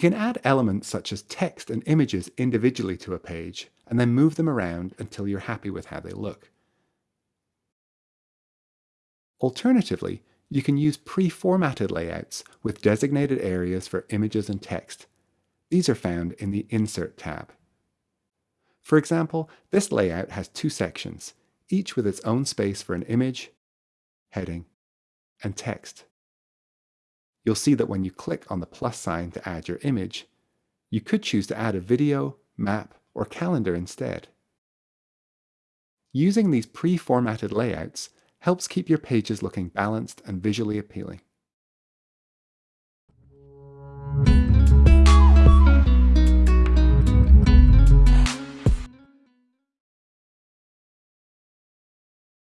can add elements such as text and images individually to a page, and then move them around until you're happy with how they look. Alternatively, you can use pre-formatted layouts with designated areas for images and text. These are found in the Insert tab. For example, this layout has two sections, each with its own space for an image, heading, and text. You'll see that when you click on the plus sign to add your image, you could choose to add a video, map, or calendar instead. Using these pre-formatted layouts helps keep your pages looking balanced and visually appealing.